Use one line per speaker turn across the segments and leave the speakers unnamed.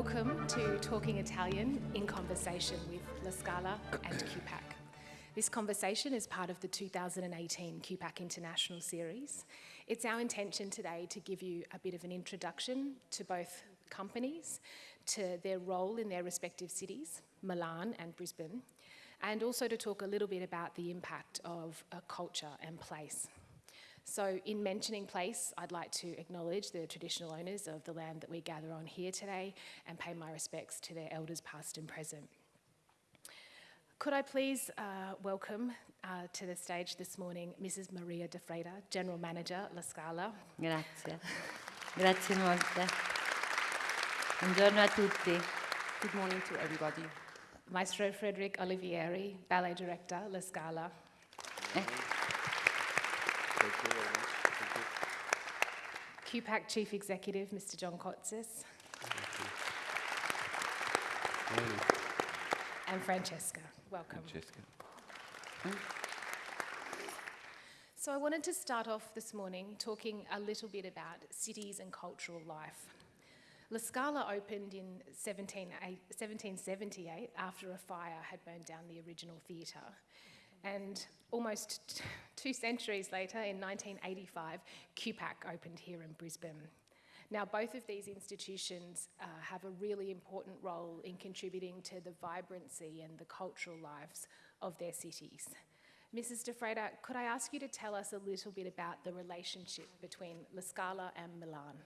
Welcome to Talking Italian in conversation with La Scala and QPAC. This conversation is part of the 2018 QPAC International Series. It's our intention today to give you a bit of an introduction to both companies, to their role in their respective cities, Milan and Brisbane, and also to talk a little bit about the impact of a culture and place. So in mentioning place, I'd like to acknowledge the traditional owners of the land that we gather on here today and pay my respects to their elders past and present. Could I please uh, welcome uh, to the stage this morning Mrs. Maria Di Freda, General Manager La Scala.
Grazie. Grazie molte. Buongiorno a tutti.
Good morning to everybody.
Maestro Frederick Olivieri, Ballet Director, La Scala.
Eh,
QPAC Chief Executive, Mr. John Kotsaftis. And Francesca, welcome.
Francesca.
So I wanted to start off this morning talking a little bit about cities and cultural life. La Scala opened in 17, 1778 after a fire had burned down the original theatre. And almost two centuries later, in 1985, QPAC opened here in Brisbane. Now, both of these institutions uh, have a really important role in contributing to the vibrancy and the cultural lives of their cities. Mrs. Di Freda, could I ask you to tell us a little bit about the relationship between La Scala and Milan?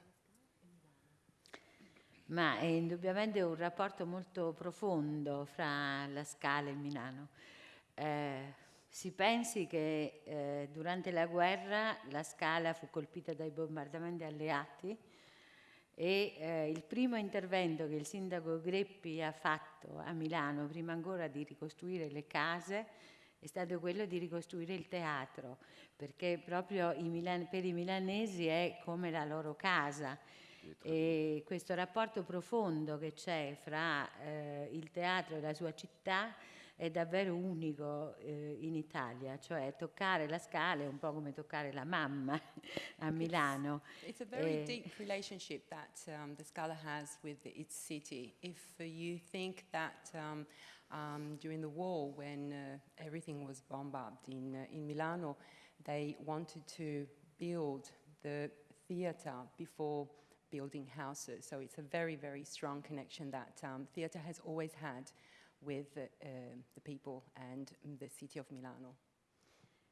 Ma è indubbiamente un rapporto molto profondo fra la Scala e Milano. Eh, si pensi che eh, durante la guerra la Scala fu colpita dai bombardamenti alleati e eh, il primo intervento che il sindaco Greppi ha fatto a Milano, prima ancora di ricostruire le case, è stato quello di ricostruire il teatro, perché proprio i milan- per i milanesi è come la loro casa. E questo rapporto profondo che c'è fra eh, il teatro e la sua città è davvero unico eh, in Italia, cioè toccare la scala è un po' come toccare la mamma a Milano.
It's a very
Eh,
deep relationship that um, the Scala has with its city. If you think that um, um, during the war, when uh, everything was bombed in, uh, in Milano, they wanted to build the theatre before building houses. So it's a very, very strong connection that um, theatre has always had with uh, the people and the city of Milano.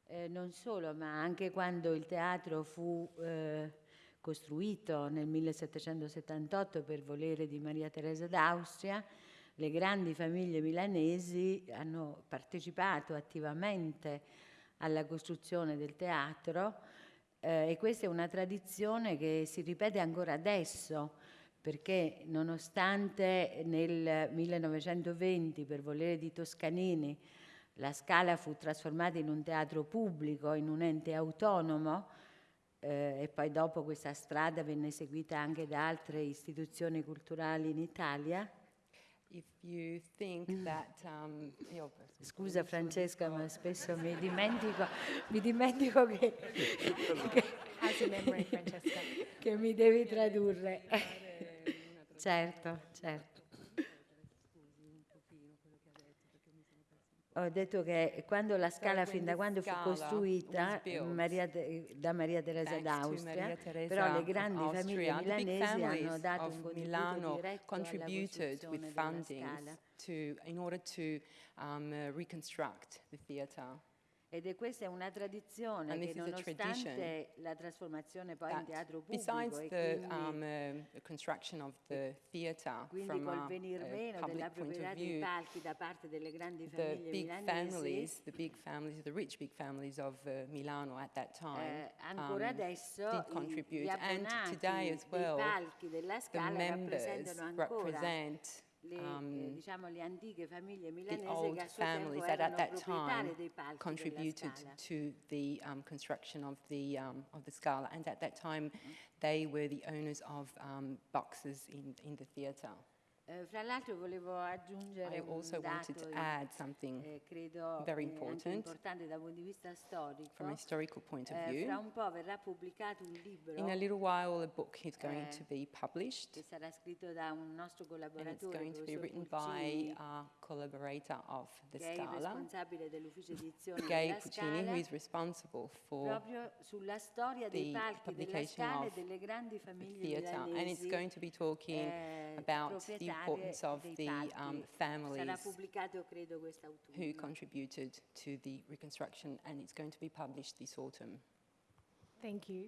Eh, non solo, ma anche quando il teatro fu eh, costruito nel 1778 per volere di Maria Teresa d'Austria, le grandi famiglie milanesi hanno partecipato attivamente alla costruzione del teatro eh, e questa è una tradizione che si ripete ancora adesso perché nonostante nel 1920 per volere di Toscanini la Scala fu trasformata in un teatro pubblico, in un ente autonomo eh, e poi dopo questa strada venne seguita anche da altre istituzioni culturali in Italia.
If you think that... Um, io-
Scusa Francesca, ma spesso mi dimentico, mi dimentico che, che, che mi devi tradurre. Certo, certo. Ho detto che quando la scala,
when
fin da quando fu costruita Maria da Maria Teresa d'Austria, però le grandi famiglie milanesi hanno dato un contributo
Milano
diretto alla
contributed with
costruzione della
funding
scala.
to, in order to um, uh, reconstruct the theatre.
Ed è questa è una tradizione
And
che nonostante la trasformazione poi in teatro pubblico e
the
quindi,
um, uh, the construction of the theatre
quindi col venir meno della proprietà
of
dei
view,
palchi da parte delle grandi
the
famiglie
big
milanesi,
families, the big families, the rich big families of uh, Milano at that time
eh, ancora
um,
adesso
did
i-
contribute.
gli
And today as well,
palchi della
the
scala rappresentano ancora
represent
le, eh,
um,
diciamo, le antiche famiglie
the old
che a suo tempo
families that at that time
dei palchi della
contributed to the um, construction of the um, of the Scala, and at that time they were the owners of um, boxes in in the theatre.
Eh, fra l'altro volevo aggiungere
I also wanted to add something
eh,
very
eh,
important
importante dal punto di vista storico.
from a historical point of view.
un po' verrà pubblicato un libro
In a little while, a book is going to be published,
che sarà scritto da un nostro
and it's going to be written by a collaborator of the
che è il
Scala, Gay Puccini, who is responsible for
proprio sulla storia dei
the publication of the theatre, and it's going to be talking about the importance of the
palchi.
um, families
credo
who contributed to the reconstruction, and it's going to be published this autumn.
Thank you.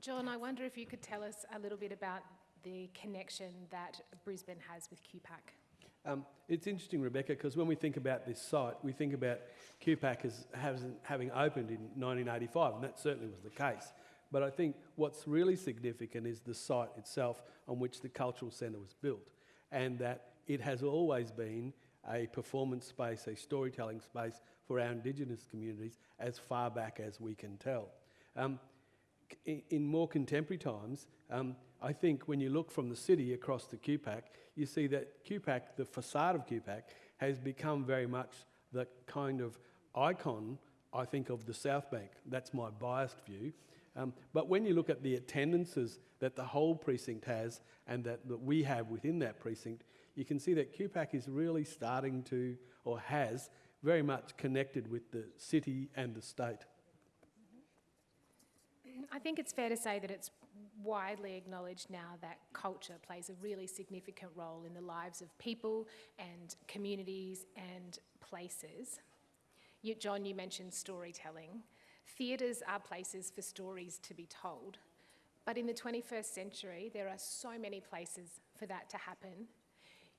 John, I wonder if you could tell us a little bit about the connection that Brisbane has with QPAC.
Um, it's interesting, Rebecca, because when we think about this site, we think about QPAC as having, having opened in 1985, and that certainly was the case. But I think what's really significant is the site itself on which the cultural centre was built, and that it has always been a performance space, a storytelling space for our Indigenous communities as far back as we can tell. Um, in, more contemporary times, um, I think when you look from the city across to QPAC, you see that QPAC, the facade of QPAC, has become very much the kind of icon, I think, of the South Bank. That's my biased view. Um, but when you look at the attendances that the whole precinct has and that, that we have within that precinct, you can see that QPAC is really starting to, or has, very much connected with the city and the state.
I think it's fair to say that it's widely acknowledged now that culture plays a really significant role in the lives of people and communities and places. You, John, you mentioned storytelling. Theatres are places for stories to be told. But in the 21st century, there are so many places for that to happen.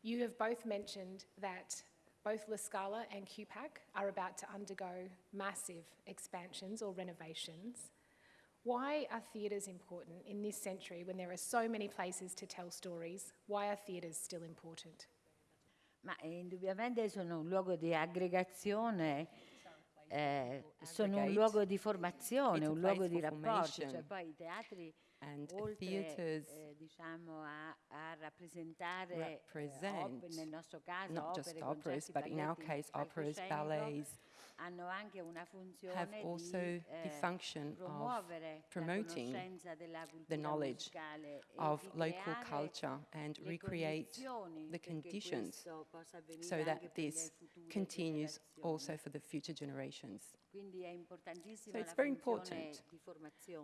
You have both mentioned that both La Scala and QPAC are about to undergo massive expansions or renovations. Why are theatres important in this century when there are so many places to tell stories? Why are theatres still important?
Ma eh, indubbiamente sono un luogo di aggregazione, eh, sono un luogo di formazione, un luogo di rapporti, cioè poi i teatri
And
oltre
theatres
eh, diciamo a, a rappresentare eh,
represent
op- nel nostro caso
not
opere,
just operas, but in our case, operas, ballets,
hanno anche una funzione
have
di
also the
eh,
function of promoting
conoscenza della cultura
the knowledge of local culture and recreate the conditions
questo possa avvenire
so that this continues also for the future generations.
Quindi è importantissima
So it's very important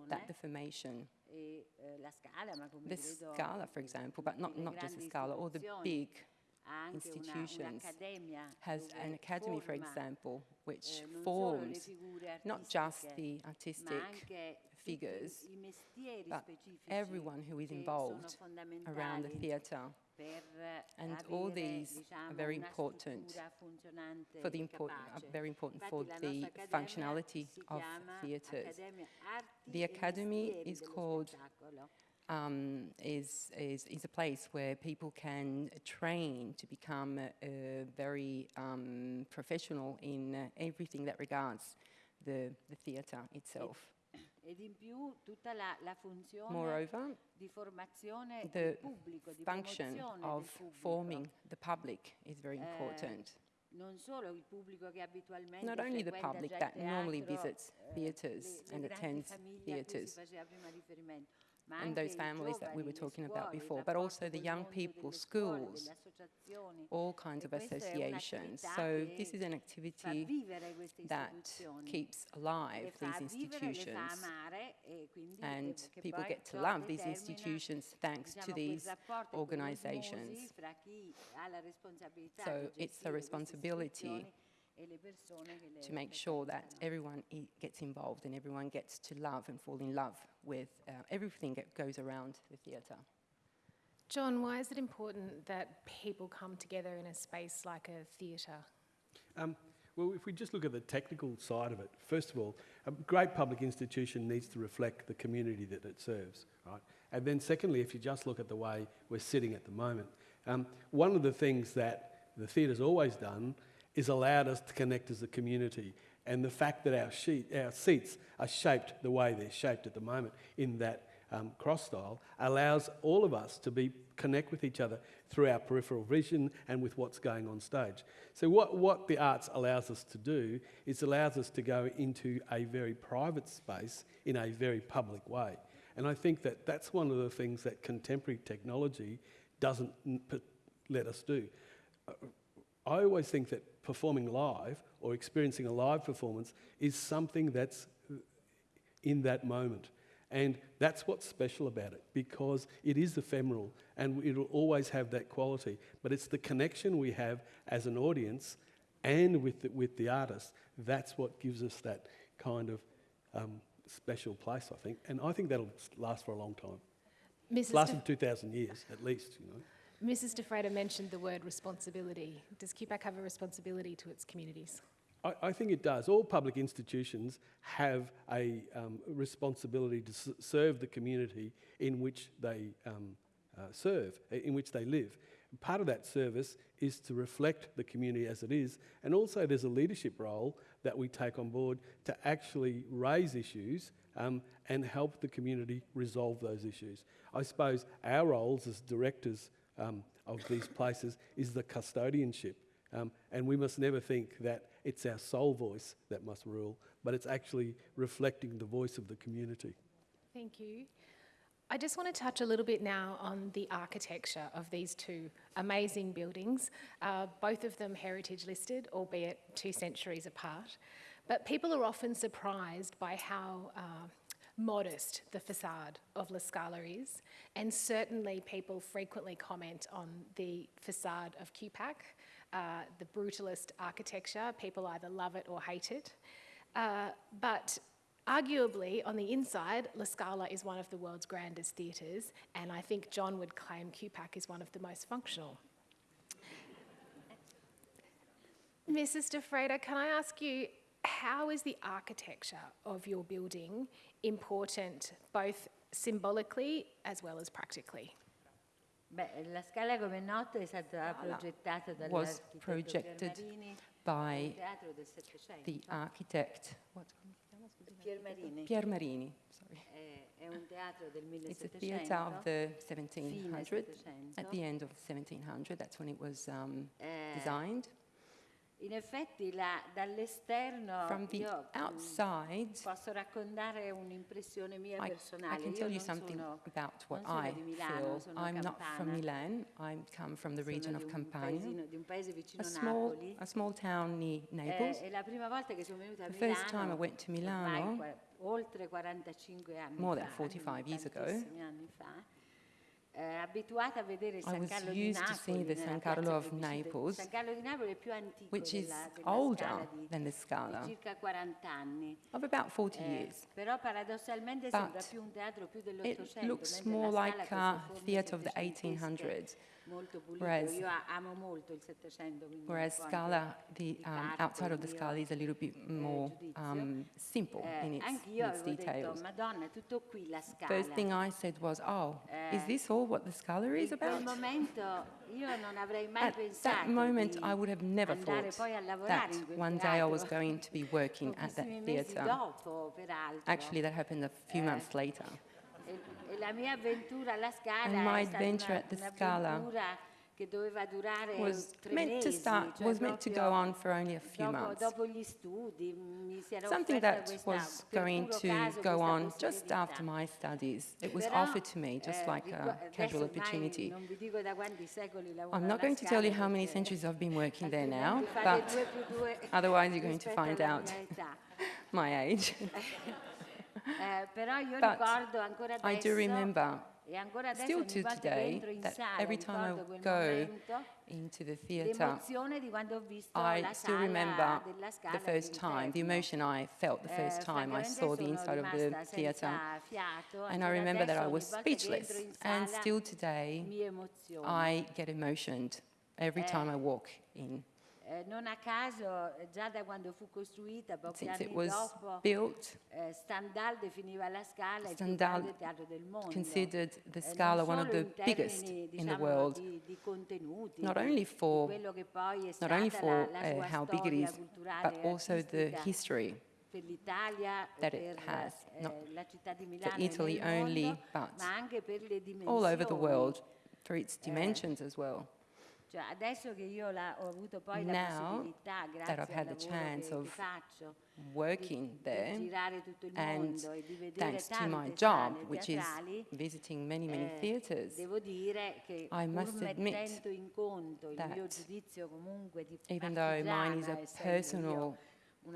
That the formation,
eh, scala,
the Scala, for example, but not, not just the Scala, all the big
ha anche una-
institutions has an academy, for example, which
eh, non solo le
forms not just the artistic figures, but everyone who is involved around the theatre And all these are very important for the import, are
capace.
very important for the functionality of theatres. The academy is called um, is, is, is a place where people can train to become uh, very um, professional in uh, everything that regards the, the theatre itself. Moreover, the
del pubblico, di
function of forming the public is very
Eh,
important.
non solo il pubblico che abitualmente
Not only the public that normally visits
eh,
theatres and attends
famiglie a cui si
theatres,
faceva prima riferimento, ma
and those families that we were talking about before, but also the young people, schools, all kinds of associations. So this is an activity that keeps alive these
vivere, le fa
institutions. And people get to love these institutions thanks to these organizations.
fra chi ha la responsabilità
So it's
a
responsibility
istituzioni le persone che le
to make sure that everyone gets involved and everyone gets to love and fall in love with uh, everything that goes around the theatre.
John, why is it important that people come together in a space like a theatre?
Um, well, if we just look at the technical side of it, first of all, a great public institution needs to reflect the community that it serves, right? And then, secondly, if you just look at the way we're sitting at the moment, um, one of the things that the theatre's always done is allowed us to connect as a community. And the fact that our, sheet, our seats are shaped the way they're shaped at the moment, in that um, cross style allows all of us to be connect with each other through our peripheral vision and with what's going on stage. So what, what the arts allows us to do is allows us to go into a very private space in a very public way. And I think that that's one of the things that contemporary technology doesn't let us do. Uh, I always think that performing live or experiencing a live performance is something that's in that moment. And that's what's special about it because it is ephemeral and it'll always have that quality. But it's the connection we have as an audience and with the, with the artist that's what gives us that kind of um, special place, I think. And I think that'll last for a long time.
Mrs.
Lasted 2,000 years at least, you know.
Mrs. Di Freda mentioned the word responsibility. Does QPAC have a responsibility to its communities?
I, I think it does. All public institutions have a um, responsibility to serve the community in which they um, uh, serve, in which they live. Part of that service is to reflect the community as it is, and also there's a leadership role that we take on board to actually raise issues um, and help the community resolve those issues. I suppose our roles as directors um, of these places is the custodianship. Um, and we must never think that it's our sole voice that must rule, but it's actually reflecting the voice of the community.
Thank you. I just want to touch a little bit now on the architecture of these two amazing buildings, uh, both of them heritage listed, albeit two centuries apart. But people are often surprised by how uh, modest the facade of La Scala is, and certainly people frequently comment on the facade of QPAC, uh, the brutalist architecture. People either love it or hate it. Uh, but arguably, on the inside, La Scala is one of the world's grandest theatres, and I think John would claim QPAC is one of the most functional. Mrs. Di Freda, can I ask you, how is the architecture of your building important both symbolically as well as practically?
Beh, la Scala, come è noto, è stata
Scala
progettata
was projected by
teatro del Settecento.
the architect, what,
Piermarini
Pierre Marini, sorry.
è, è un teatro del
It's a theatre of the
fine
1700s. At the end of 1700, that's when it was um,
Eh,
designed.
In effetti la- dall'esterno
From the
io mm,
outside,
posso raccontare un'impressione mia
I, I
personale.
can
Io
tell you
non
something
sono,
about what I
Milano,
feel. I'm not from
campana.
Milan. I come from the
sono
region of Campania,
paesino- di un paese
a
vicino a
small,
Napoli.
a small town near
Eh,
Naples.
è la prima volta che sono venuta a
The
Milano.
first time I went to Milano,
oltre 45 anni
more than
fa,
45 years ago, I
San
was
Carlo di
used to see the San Carlo of Naples,
San Carlo di Napoli è più antico
which is older than the Scala,
circa 40 anni.
of about 40
Eh,
years.
però paradossalmente
But
sembra più un teatro più
It looks more
la
like a theatre of the 1800s,
molto
whereas-
Io amo molto il
whereas
un po' anche
Scala, the um, outside of the Scala is a little bit
eh,
more um, simple
Eh,
in its, in its details.
Madonna, tutto qui la Scala.
First thing I said was, oh, is
Eh,
this all what the Scala is about?
momento io non avrei mai
At that moment, I would have never thought
poi a lavorare
that one day I was going to be working at that theatre. Actually, that happened a few
Eh,
months later.
La mia avventura alla Scala
And my adventure at the Scala
un'avventura che doveva durare
Was meant to start,
cioè
was meant to go on for only a few months.
dopo gli studi mi si era
Something that was going to go on just after my studies. It was offered to me just
eh,
like a casual opportunity.
Non vi dico da quanti secoli lavoro
I'm not going to tell you how many centuries I've been working there now, but
due più due
otherwise you're going to find out my age.
Eh, però io
But
ricordo ancora
I do remember still to today that every time I go into the theatre,
l'emozione di quando ho visto
I still remember the first time, the emotion I felt the
Eh,
first time I saw the inside of the theatre. And I remember that I was
ogni volta che entro
speechless. And still today. I get emotioned every
Eh,
time I walk in.
Eh, non a caso, eh, già da quando fu costruita, pochi
Since it
anni
was
dopo,
built,
eh, Stendhal definiva la Scala il più
Stendhal
grande teatro del mondo.
considered the
Eh,
Scala one of
solo
the
in
biggest in the
diciamo,
world,
Di, di contenuti,
not
di-
only
di
for
quello che poi è
not
stata
only
la-
for
la
uh,
sua
how big it
storia
is,
culturale
but
e
also the
artistica
history
per l'Italia,
that
per
it has,
eh,
not
la città di Milano
Italy
nel
only,
mondo,
but
ma anche per le dimensioni.
all over the world for its dimensions as well.
Cioè, adesso che io la- ho avuto poi la
Now
possibilità,
that I've had the chance of
faccio,
Working there,
di girare tutto il
and
mondo e di vedere
thanks to my job, which is visiting many, many
eh,
theatres,
devo dire che
I must admit
in conto il mio
that
giudizio comunque di
even though mine is a personal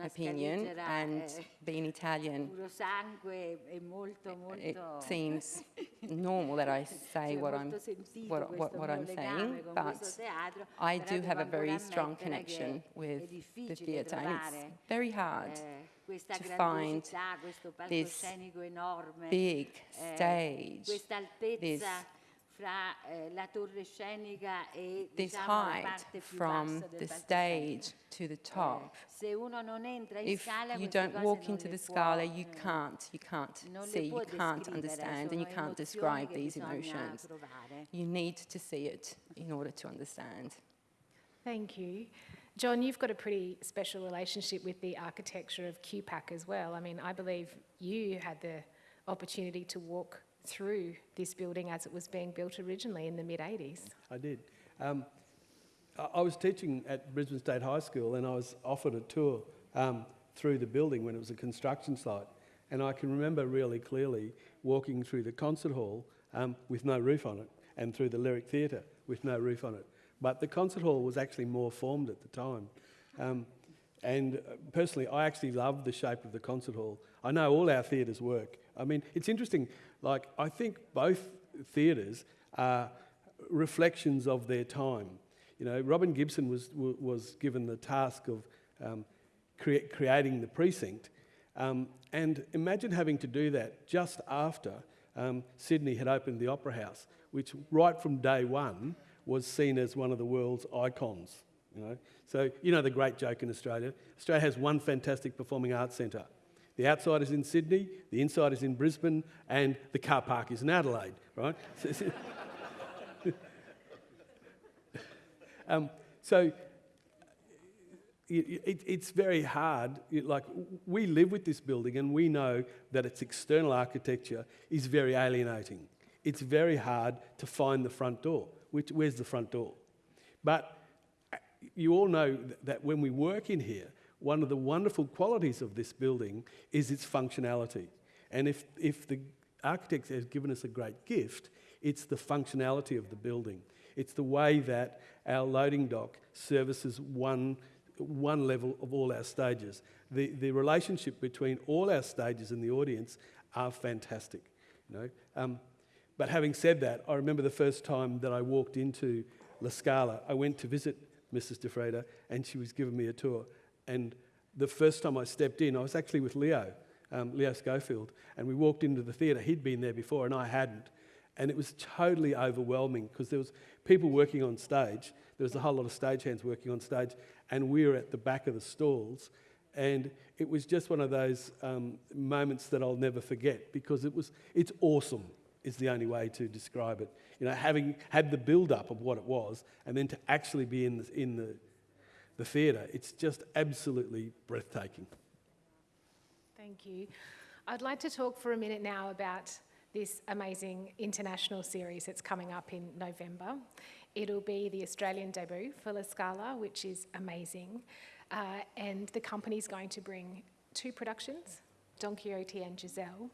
opinion and
eh,
being Italian,
puro sangue e molto
it seems normal that I say what I'm, what, what, what I'm saying, but I do have a very strong connection with the theatre, and it's very hard
eh,
to find this
enorme,
big
eh,
stage, this
fra eh, la torre scenica e
this
diciamo, la
height
parte
from the stage to the
Eh,
top.
se uno non entra in
If
scala
you don't walk into
le
the
può,
scala, you
eh,
can't, you can't see, you can't understand, and you can't describe these emotions.
provare.
You need to see it in order to understand.
Thank you. John, you've got a pretty special relationship with the architecture of QPAC as well. I mean, I believe you had the opportunity to walk through this building as it was being built originally in the mid 80s.
I did. Um, I, was teaching at Brisbane State High School and I was offered a tour um, through the building when it was a construction site. And I can remember really clearly walking through the concert hall um, with no roof on it and through the Lyric Theatre with no roof on it. But the concert hall was actually more formed at the time. Um, and uh, personally, I actually love the shape of the concert hall. I know all our theatres work. I mean, it's interesting, like, I think both theatres are reflections of their time. You know, Robin Gibson was, was given the task of um, crea- creating the precinct. Um, and imagine having to do that just after um, Sydney had opened the Opera House, which right from day one was seen as one of the world's icons. You know? So, you know the great joke in Australia Australia has one fantastic performing arts centre. The outside is in Sydney, the inside is in Brisbane, and the car park is in Adelaide, right? um, so it, it, it's very hard. It- like we live with this building, and we know that its external architecture is very alienating. It's very hard to find the front door. Which, where's the front door? But uh, you all know that when we work in here, one of the wonderful qualities of this building is its functionality. And if, if the architect has given us a great gift, it's the functionality of the building. It's the way that our loading dock services one, one level of all our stages. The, the relationship between all our stages and the audience are fantastic. You know? Um, but having said that, I remember the first time that I walked into La Scala. I went to visit Mrs. Di Freda, and she was giving me a tour. And the first time I stepped in, I was actually with Leo, um, Leo Schofield, and we walked into the theatre. He'd been there before, and I hadn't. And it was totally overwhelming because there was people working on stage. There was a whole lot of stagehands working on stage, and we were at the back of the stalls. And it was just one of those um, moments that I'll never forget because it was, it's awesome is the only way to describe it. You know, having had the build-up of what it was and then to actually be in the, in the, the theatre, it's just absolutely breathtaking.
Thank you. I'd like to talk for a minute now about this amazing international series that's coming up in November. It'll be the Australian debut for La Scala, which is amazing. Uh, and the company's going to bring two productions, Don Quixote and Giselle.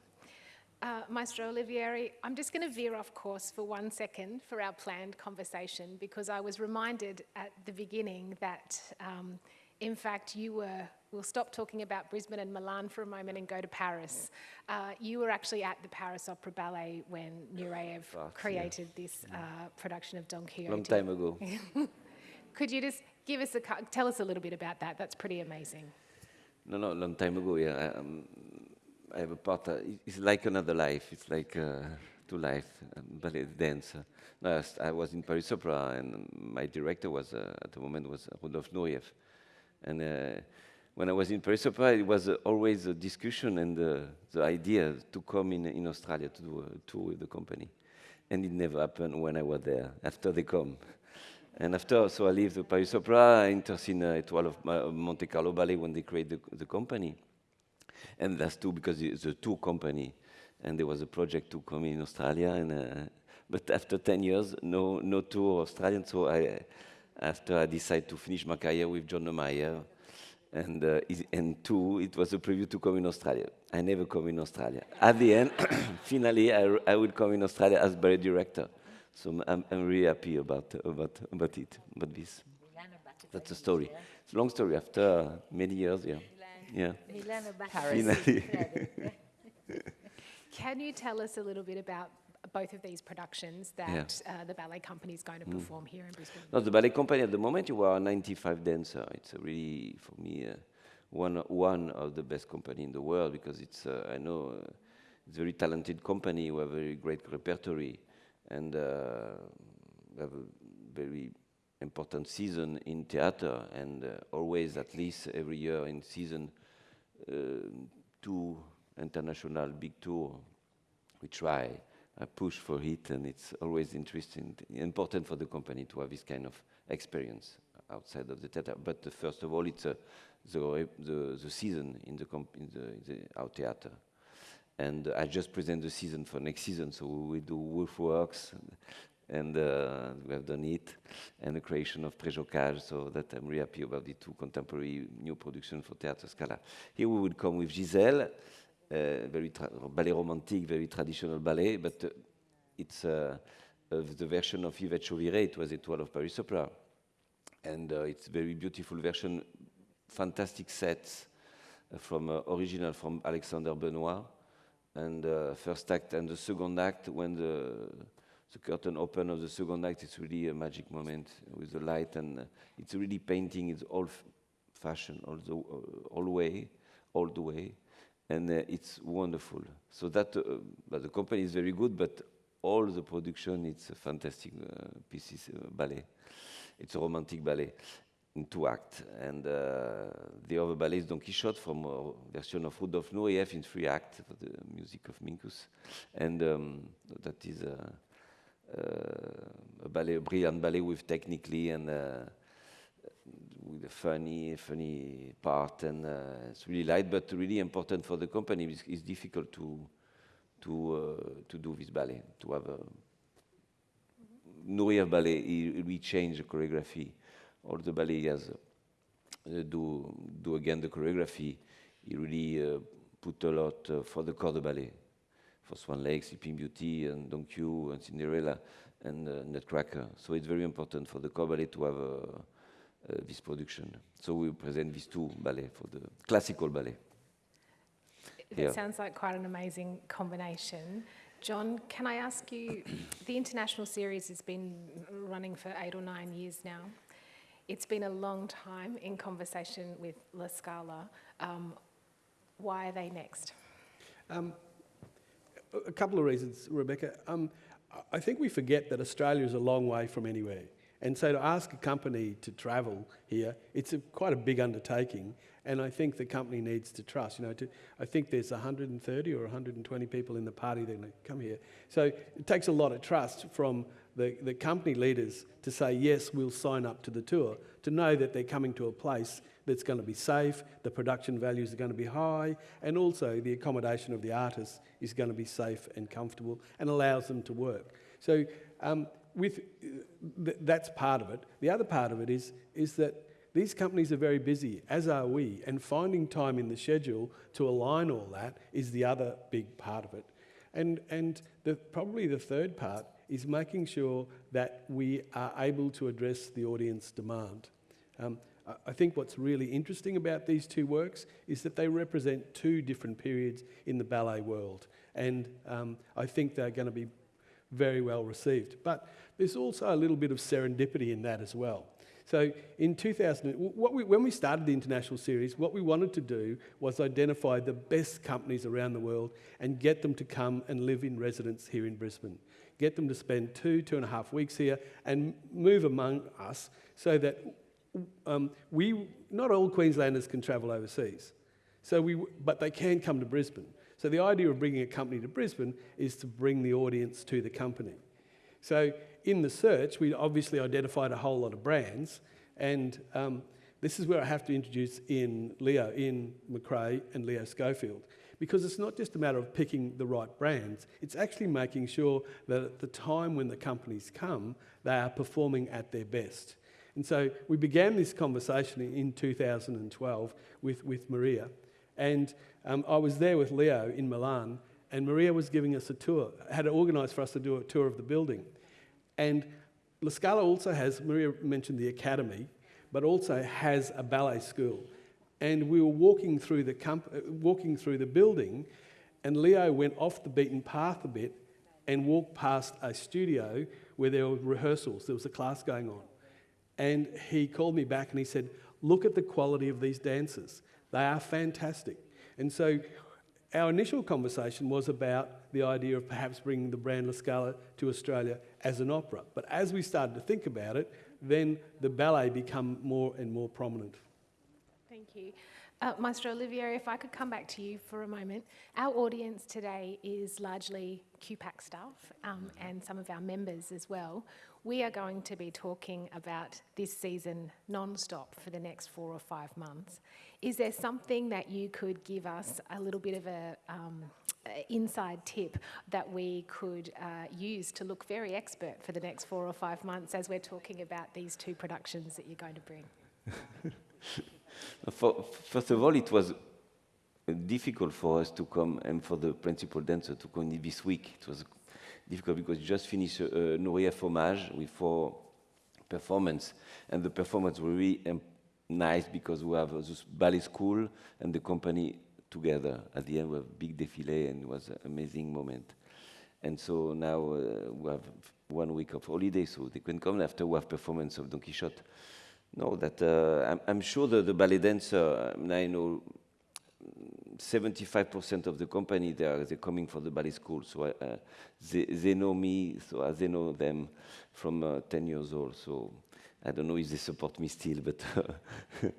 Uh, Maestro Olivieri, I'm just going to veer off course for one second for our planned conversation because I was reminded at the beginning that, um, in fact, you were. We'll stop talking about Brisbane and Milan for a moment and go to Paris. Uh, you were actually at the Paris Opera Ballet when Nureyev
Right, yeah.
created this uh, production of Don Quixote.
Long time ago.
Could you just give us a tell us a little bit about that? That's pretty amazing.
No, no, long time ago. Yeah, um, I have a part. Uh, it's like another life. It's like uh, two life, um, ballet dance. Uh, no, I was- in Paris Opera, and my director was uh, at the moment was Rudolf Nureyev. And uh, when I was in Paris Opera, it was uh, always a discussion and uh, the idea to come in in Australia to do a tour with the company, and it never happened when I was there. After they come. And after, so I leave the Paris Opera, I enter in uh, of Monte Carlo Ballet when they create the, the company. And that's two because it's a tour company, and there was a project to come in Australia, and uh, but after 10 years, no no tour Australian. So I, after I decided to finish my career with John Neumeier, and uh, and two, it was a preview to come in Australia. I never come in Australia. At the end, finally, I will come in Australia as ballet director. So I'm- I'm, really happy about about about it, about this. That's
a
story. It's a long story. After many years, yeah, yeah.
Milano batte
Paris.
Can you tell us a little bit about both of these productions that uh, the ballet company is going to perform here in Brisbane?
No, the ballet company at the moment you are a 95 dancer. It's a really for me uh, one one of the best company in the world because it's uh, I know uh, it's a very talented company. We have a very great repertory and uh, we have a very important season in theater and uh, always at least every year in season two international big tour. We try. I push for it, and it's always interesting, important for the company to have this kind of experience outside of the theater. But uh, first of all, it's uh, the, the the season in the in the, in the our theater, and I just present the season for next season. So we do Woolf Works, and uh, we have done it, and the creation of Preljocaj. So that I'm really happy about the two contemporary new productions for Theatre Scala. Here we will come with Giselle uh, very ballet romantic, very traditional ballet, but uh, it's uh, the version of Yvette Chauviré, it was a Étoile of Paris Opera. And uh, it's very beautiful version, fantastic sets uh, from original from Alexander Benois. And first act and the second act, when the, the curtain open of the second act, it's really a magic moment with the light and uh, it's really painting, it's all f- fashion, all the, uh, all way, all the way and uh, it's wonderful. So that, uh, but the company is very good, but all the production, it's a fantastic uh, pieces, uh, ballet. It's a romantic ballet in two acts. And uh, the other ballet is Don Quixote from a version of Rudolf Nureyev in three acts for the music of Minkus. And um, that is uh, a ballet, a brilliant ballet with technically and uh, with a funny, funny part, and uh, it's really light, but really important for the company. It's, it's difficult to to uh, to do this ballet, to have a Nureyev ballet. He, we change the choreography. All the ballet has uh, do do again the choreography. He really uh, put a lot uh, for the corps de ballet, for Swan Lake, Sleeping Beauty, and Don Q, and Cinderella, and uh, Nutcracker. So it's very important for the corps ballet to have. Uh, uh, this production. So we present these two ballet for the classical ballet.
That
Yeah.
sounds like quite an amazing combination. John, can I ask you, the international series has been running for eight or nine years now. It's been a long time in conversation with La Scala. Um, why are they next?
Um, a- couple of reasons, Rebecca. Um, I- I think we forget that Australia is a long way from anywhere. And so to ask a company to travel here, it's a, quite a big undertaking. And I think the company needs to trust. You know, to, I think there's 130 or 120 people in the party that are going to come here. So it takes a lot of trust from the, the company leaders to say, yes, we'll sign up to the tour, to know that they're coming to a place that's going to be safe, the production values are going to be high, and also the accommodation of the artists is going to be safe and comfortable and allows them to work. So um, with, th- that's part of it. The other part of it is, is that these companies are very busy, as are we, and finding time in the schedule to align all that is the other big part of it. And, and the, probably the third part is making sure that we are able to address the audience demand. Um, I- think what's really interesting about these two works is that they represent two different periods in the ballet world. And um, I think they're going to be very well received. But there's also a little bit of serendipity in that as well. So in 2000, what we, when we started the international series, what we wanted to do was identify the best companies around the world and get them to come and live in residence here in Brisbane. Get them to spend two, two and a half weeks here and move among us so that um, we, not all Queenslanders can travel overseas. So we, but they can come to Brisbane. So the idea of bringing a company to Brisbane is to bring the audience to the company. So in the search, we obviously identified a whole lot of brands, and um, this is where I have to introduce in Leo, in McRae and Leo Schofield. Because it's not just a matter of picking the right brands, it's actually making sure that at the time when the companies come, they are performing at their best. And so we began this conversation in 2012 with, with Maria. And um, I was there with Leo in Milan, and Maria was giving us a tour, had organised for us to do a tour of the building. And La Scala also has, Maria mentioned the academy, but also has a ballet school. And we were walking through the, uh, walking through the building, and Leo went off the beaten path a bit and walked past a studio where there were rehearsals. There was a class going on. And he called me back and he said, Look at the quality of these dancers. They are fantastic. And so our initial conversation was about the idea of perhaps bringing the brand La Scala to Australia as an opera. But as we started to think about it, then the ballet became more and more prominent.
You. Uh, Maestro Olivier, if I could come back to you for a moment. Our audience today is largely QPAC staff um, and some of our members as well. We are going to be talking about this season non-stop for the next four or five months. Is there something that you could give us a little bit of a um, inside tip that we could uh, use to look very expert for the next four or five months as we're talking about these two productions that you're going to bring?
For, first of all, it was difficult for us to come and for the principal dancer to come this week. It was difficult because we just finished uh, Nuria Fromage with four performance, and the performance was really nice because we have this ballet school and the company together. At the end, we have big défilé, and it was an amazing moment. And so now uh, we have one week of holiday, so they can come after we have performance of Don Quixote. No, that uh, I'm, I'm, sure that the ballet dancer, I, mean, I know 75% of the company they are they're coming for the ballet school, so uh, they, they know me, so uh, they know them from uh, 10 years old. So I don't know if they support me still, but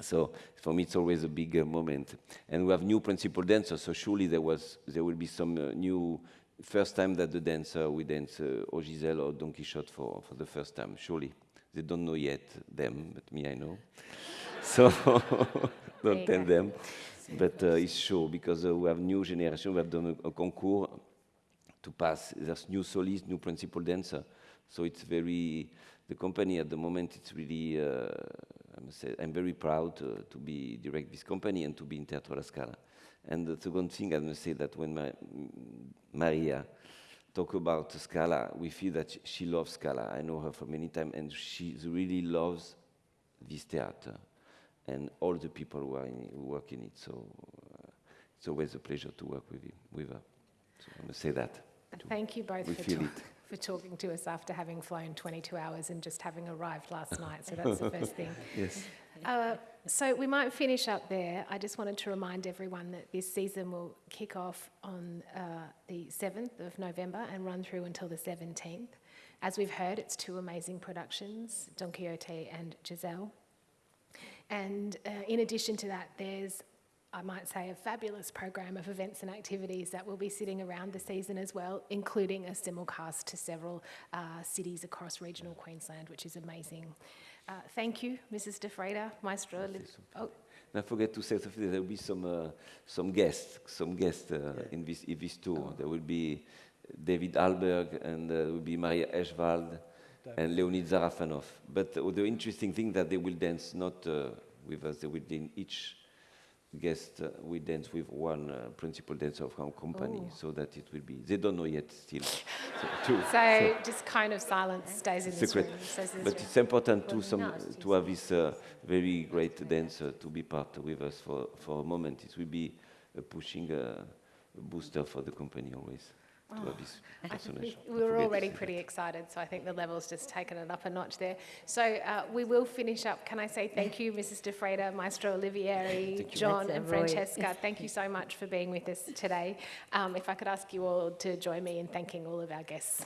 so for me it's always a big uh, moment. And we have new principal dancers, so surely there was there will be some uh, new first time that the dancer we dance uh, or Giselle or Don Quixote for for the first time, surely. They don't know yet them, but me I know. so don't tell them. But uh, it's sure because uh, we have new generation. We have done a, a concours to pass. There's new solist, new principal dancer. So it's very the company at the moment. It's really uh, I must say I'm very proud to, to be direct this company and to be in Teatro La Scala. And the second thing I must say that when my, Maria talk about Scala, we feel that she loves Scala. I know her for many times, and she really loves this theater and all the people who, are in, who work in it. So uh, it's always a pleasure to work with, with her. So I must say that.
Thank you both for, ta for, talking to us after having flown 22 hours and just having arrived last night. So that's the first thing.
Yes.
Uh, so we might finish up there. I just wanted to remind everyone that this season will kick off on uh, the 7th of November and run through until the 17th. As we've heard, it's two amazing productions, Don Quixote and Giselle. And uh, in addition to that, there's I might say, a fabulous program of events and activities that will be sitting around the season as well, including a simulcast to several uh, cities across regional Queensland, which is amazing. Uh, thank you, Mrs. Di Freda, Maestro.
Oh. I forget to say something. There will be some uh, some guests, some guests uh, yeah. in this in this tour. Oh. There will be David Hallberg and uh, there will be Maria Eichwald and Leonid Sarafanov. But the interesting thing that they will dance not uh, with us. They will in each guest uh, we dance with one uh, principal dancer of our company Ooh. so that it will be they don't know yet still.
So, so, just kind of silence stays in secret. room
but it's important to some to have this uh, very great dancer to be part with us for for a moment. It will be a pushing uh, a booster for the company always
Oh, we were already pretty excited, so I think the level's just taken it up a notch there. So uh, we will finish up. Can I say thank you, Mrs. Di Freda, Maestro Olivieri, John, and Francesca. Thank you so much for being with us today. Um, if I could ask you all to join me in thanking all of our guests.